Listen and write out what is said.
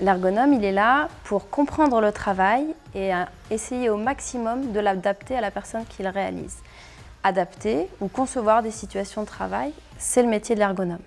L'ergonome, il est là pour comprendre le travail et euh, essayer au maximum de l'adapter à la personne qu'il réalise. Adapter ou concevoir des situations de travail, c'est le métier de l'ergonome.